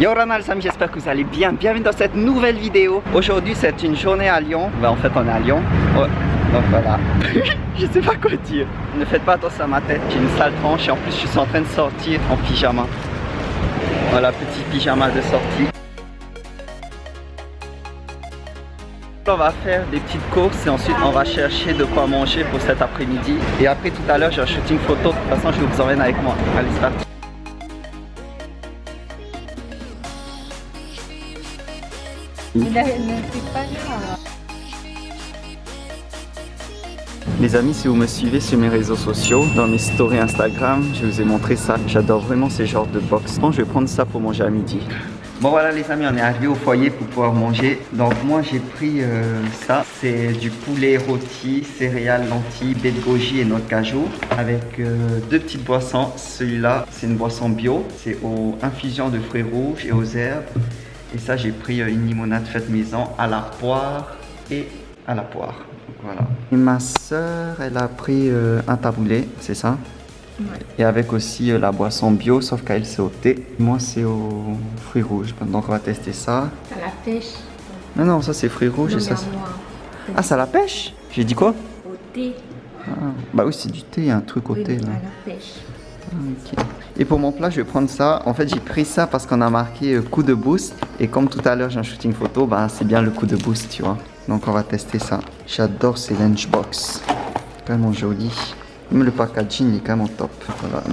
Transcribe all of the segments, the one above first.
Yo Ronald, amis, j'espère que vous allez bien. Bienvenue dans cette nouvelle vidéo. Aujourd'hui, c'est une journée à Lyon. Ben, en fait, on est à Lyon. Donc voilà. je sais pas quoi dire. Ne faites pas attention à ma tête. J'ai une sale tranche et en plus, je suis en train de sortir en pyjama. Voilà, petit pyjama de sortie. On va faire des petites courses et ensuite on va chercher de quoi manger pour cet après-midi. Et après tout à l'heure j'ai un shooting photo. De toute façon je vous emmène avec moi. Allez c'est parti. Les amis, si vous me suivez sur mes réseaux sociaux, dans mes stories Instagram, je vous ai montré ça. J'adore vraiment ces genres de box. Bon, je vais prendre ça pour manger à midi. Bon voilà les amis, on est arrivé au foyer pour pouvoir manger. Donc moi j'ai pris euh, ça, c'est du poulet rôti, céréales, lentilles, baie de goji et noix de cajou avec euh, deux petites boissons. Celui-là c'est une boisson bio, c'est aux infusions de fruits rouges et aux herbes. Et ça j'ai pris euh, une limonade faite maison à la poire et à la poire. voilà. Et ma soeur elle a pris un taboulé, c'est ça? Et avec aussi euh, la boisson bio, sauf qu'elle c'est au thé. Moi c'est aux fruits rouges. Donc on va tester ça. À la pêche? Non, non, ça c'est fruits rouges et ça Ah, ça la pêche? J'ai dit quoi? Au thé. Ah, bah oui, c'est du thé, il y a un truc au thé là. À la pêche. Ah, et pour mon plat, je vais prendre ça. En fait, j'ai pris ça parce qu'on a marqué euh, coup de boost. Et comme tout à l'heure, j'ai un shooting photo, bah c'est bien le coup de boost, tu vois. Donc on va tester ça. J'adore ces lunchbox. Vraiment joli. Même le packaging est quand même top.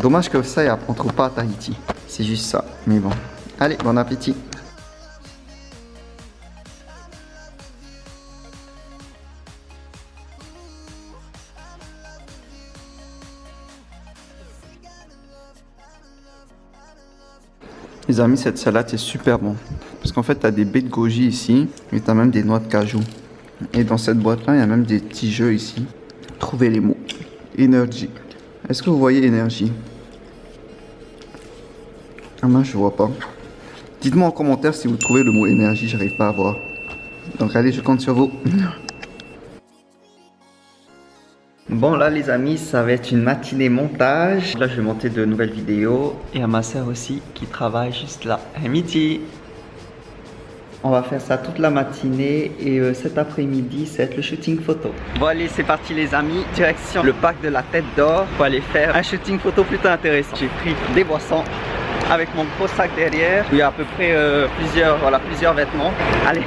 Dommage que ça, on trouve pas à Tahiti. C'est juste ça. Mais bon. Allez, bon appétit. Les amis, cette salade est super bon. Parce qu'en fait, tu as des baies de goji ici, et tu as même des noix de cajou. Et dans cette boîte-là, il y a même des petits jeux ici. Trouvez les mots. Énergie. Est-ce que vous voyez énergie? Ah non, je vois pas. Dites-moi en commentaire si vous trouvez le mot énergie, j'arrive pas à voir. Donc allez, je compte sur vous. Bon là les amis, ça va être une matinée montage. Là je vais monter de nouvelles vidéos. Et à ma soeur aussi qui travaille juste là. À midi on va faire ça toute la matinée et euh, cet après-midi, c'est le shooting photo. Bon allez, c'est parti les amis, direction le parc de la Tête d'Or pour aller faire un shooting photo plutôt intéressant. J'ai pris des boissons avec mon gros sac derrière. Il y a à peu près euh, plusieurs, plusieurs vêtements. Allez,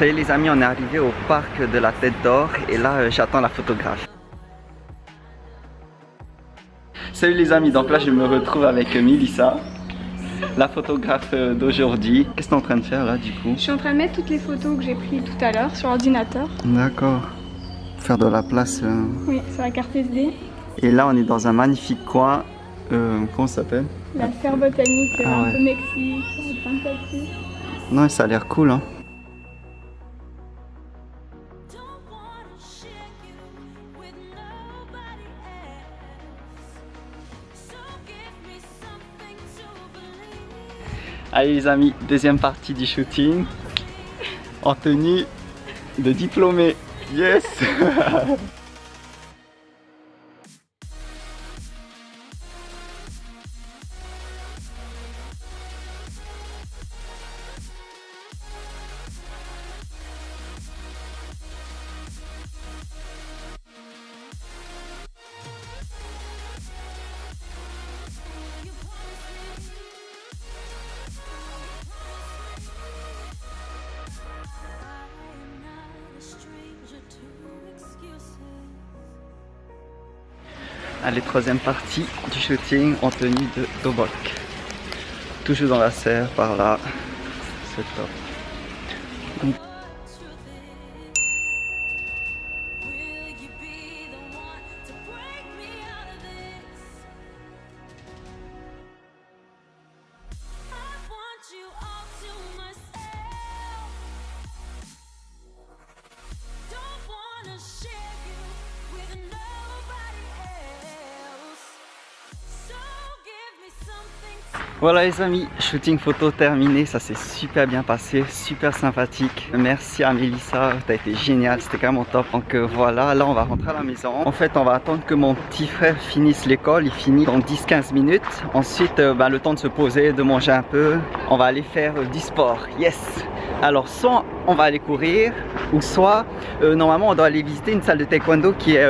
Ça y est les amis, on est arrivé au parc de la Tête d'Or et là euh, j'attends la photographe. Salut les amis, donc là je me retrouve avec Milissa, la photographe euh, d'aujourd'hui. Qu'est-ce que tu es en train de faire là du coup? Je suis en train de mettre toutes les photos que j'ai prises tout à l'heure sur l'ordinateur. D'accord. Faire de la place. Euh. Oui, sur la carte SD. Et là on est dans un magnifique coin. comment ça s'appelle? La serre botanique, ah un peu Mexique, Non, ça a l'air cool hein. Allez les amis, deuxième partie du shooting. En tenue de diplômé. Yes Allez, troisième partie du shooting en tenue de Dobok. Toujours dans la serre par là. C'est top. Voilà les amis, shooting photo terminé, ça s'est super bien passé, super sympathique. Merci à Mélissa, t'as été génial, c'était vraiment top. Donc euh, voilà, là on va rentrer à la maison. En fait on va attendre que mon petit frère finisse l'école, il finit dans 10-15 minutes. Ensuite euh, bah, le temps de se poser, de manger un peu, on va aller faire euh, du sport, yes alors soit on va aller courir ou soit normalement on doit aller visiter une salle de taekwondo qui est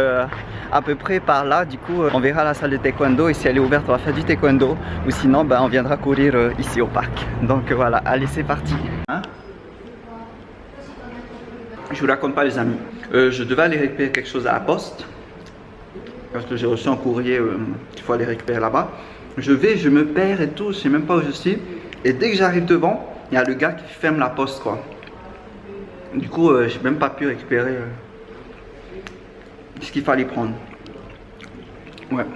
à peu près par là. Du coup, euh, on verra la salle de taekwondo et si elle est ouverte, on va faire du taekwondo. Ou sinon, ben, on viendra courir euh, ici au parc. Donc voilà, allez, c'est parti. Hein je vous raconte pas les amis. Euh, je devais aller récupérer quelque chose à la poste. Parce que j'ai reçu un courrier qu'il faut aller récupérer là-bas. Je vais, je me perds et tout, je sais même pas où je suis. Et dès que j'arrive devant, il y a le gars qui ferme la poste. Du coup, j'ai même pas pu récupérer ce qu'il fallait prendre. Ouais.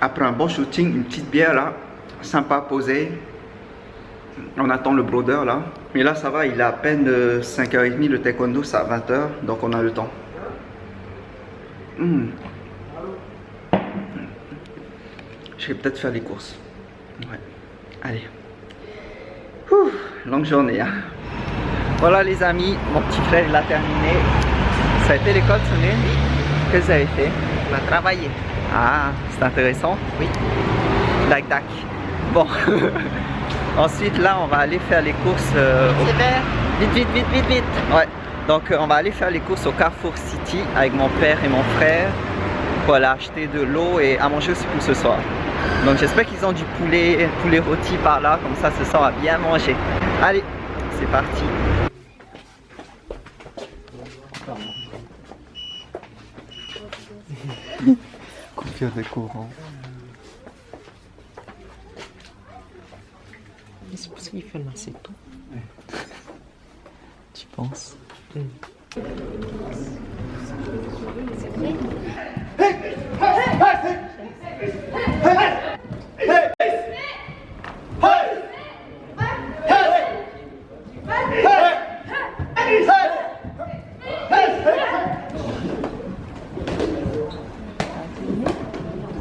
Après un bon shooting, une petite bière là, sympa posée. On attend le brodeur là. Mais là ça va, il est à peine 5h30, le taekwondo c'est à 20h, donc on a le temps. Hmm. Je vais peut-être faire les courses. Ouais. Allez. longue journée. Hein. Voilà les amis, mon petit frère il a terminé. Ça a été l'école Qu'est-ce que vous avez fait? On a travaillé. Ah, c'est intéressant Oui. Dac dac. Bon. Ensuite là on va aller faire les courses euh, Vite vite vite vite vite Ouais. Donc euh, on va aller faire les courses au Carrefour City avec mon père et mon frère pour aller acheter de l'eau et à manger aussi pour ce soir. Donc j'espère qu'ils ont du poulet, poulet rôti par là, comme ça ce soir on va bien manger. Allez, c'est parti Coupure de courant. C'est pour ça qu'il fait lancer tout. Tu penses?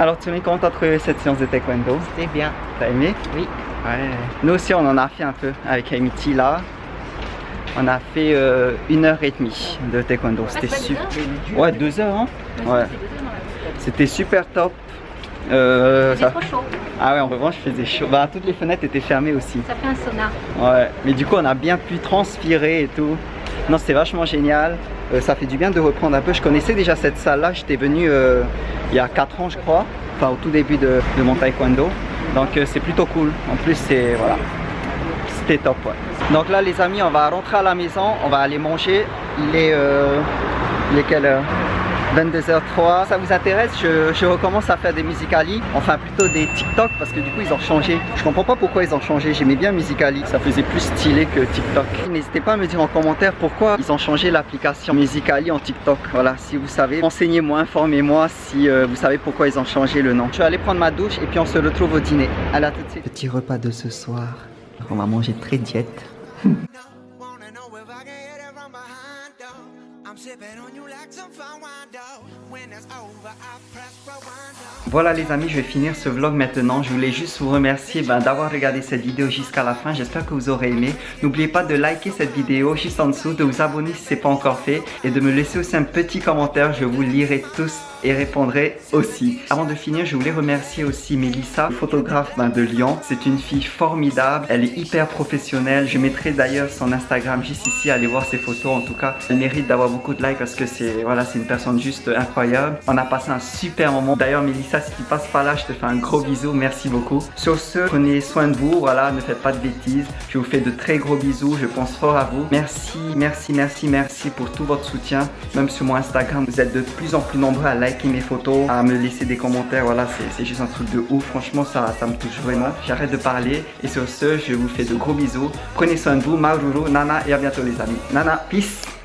Alors tu comment t'as trouvé cette séance de taekwondo? C'était bien. T'as aimé? Oui. Ouais. Nous aussi on en a fait un peu avec Amity là. On a fait euh, une heure et demie de taekwondo. C'était super. Ouais, deux heures. Hein? Ouais. C'était super top. Euh, ça... trop chaud. Ah ouais, en revanche, je faisais chaud. Bah, toutes les fenêtres étaient fermées aussi. Ça fait un sauna. Ouais, mais du coup, on a bien pu transpirer et tout. Non, c'était vachement génial. Euh, ça fait du bien de reprendre un peu. Je connaissais déjà cette salle-là. J'étais venu euh, il y a 4 ans, je crois. Enfin, au tout début de, mon taekwondo. Donc, c'est plutôt cool. En plus, c'est... Voilà. C'était top. Donc là les amis on va rentrer à la maison, on va aller manger. Il est, euh, il est quelle heure 22h03. Ça vous intéresse? Je, recommence à faire des Musicali, enfin plutôt des TikTok parce que du coup ils ont changé. Je comprends pas pourquoi ils ont changé. J'aimais bien Musicali, ça faisait plus stylé que TikTok. N'hésitez pas à me dire en commentaire pourquoi ils ont changé l'application Musicali en TikTok. Voilà, si vous savez, renseignez-moi, informez-moi si euh, vous savez pourquoi ils ont changé le nom. Je vais aller prendre ma douche et puis on se retrouve au dîner. À la tout de suite. Petit repas de ce soir. On va manger très diète. Voilà les amis, je vais finir ce vlog maintenant. Je voulais juste vous remercier ben, d'avoir regardé cette vidéo jusqu'à la fin. J'espère que vous aurez aimé. N'oubliez pas de liker cette vidéo juste en dessous, de vous abonner si ce n'est pas encore fait et de me laisser aussi un petit commentaire. Je vous lirai tous et répondrai aussi. Avant de finir, je voulais remercier aussi Melissa, photographe ben, de Lyon. C'est une fille formidable, elle est hyper professionnelle. Je mettrai d'ailleurs son Instagram juste ici, allez voir ses photos. En tout cas, elle mérite d'avoir beaucoup de likes parce que c'est voilà, une personne juste incroyable. On a passé un super moment. D'ailleurs, Melissa, si tu passes par là, je te fais un gros bisou. Merci beaucoup. Sur ce, prenez soin de vous. Voilà, ne faites pas de bêtises. Je vous fais de très gros bisous. Je pense fort à vous. Merci, merci, merci, merci pour tout votre soutien. Même sur mon Instagram, vous êtes de plus en plus nombreux à liker liker mes photos, à me laisser des commentaires. Voilà, c'est juste un truc de ouf. Franchement, ça, ça me touche vraiment. J'arrête de parler. Et sur ce, je vous fais de gros bisous. Prenez soin de vous, Maururu, Nana et à bientôt les amis. Nana, peace